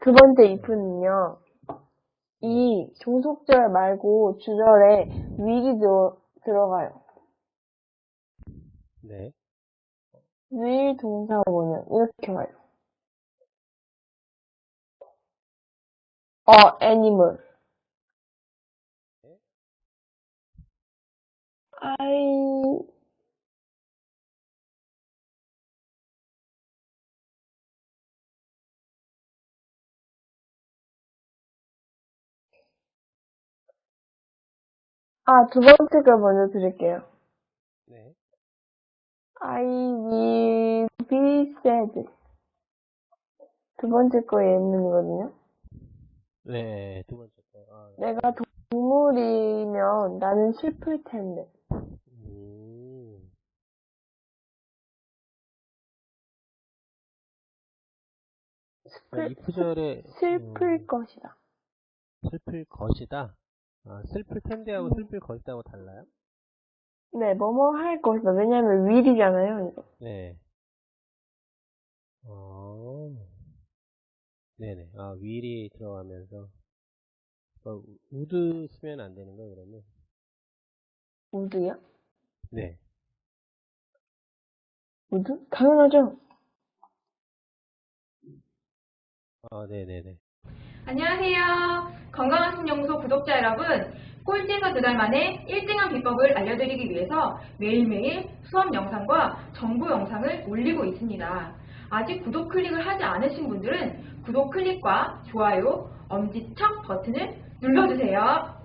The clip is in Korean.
두 번째 if는요. 이 종속절 말고 주절에 will이 들어, 들어가요. 네. will 동사 오면 이렇게 와요. 어, animal. I 아, 두 번째 걸 먼저 드릴게요. 네. I will be sad. 두 번째 거 예문이거든요. 네, 두 번째 거. 아, 내가 동물이면 나는 슬플 텐데. 음. 아, 이 구절에 슬플 음, 것이다. 슬플 것이다. 아, 슬플 텐데하고 음. 슬플 것이다고 달라요? 네, 뭐뭐 할 것이다. 왜냐면 will이잖아요. 이거. 네. 어. 네네. 아, will이 들어가면서. 어, would 쓰면 안 되는 거 그러면? 우드요? 네. would? 당연하죠. 아, 네네네. 안녕하세요. 건강한 신연구소 구독자 여러분. 꼴찌에서 두달 만에 1등한 비법을 알려드리기 위해서 매일매일 수업 영상과 정보 영상을 올리고 있습니다. 아직 구독 클릭을 하지 않으신 분들은 구독 클릭과 좋아요, 엄지척 버튼을 눌러주세요.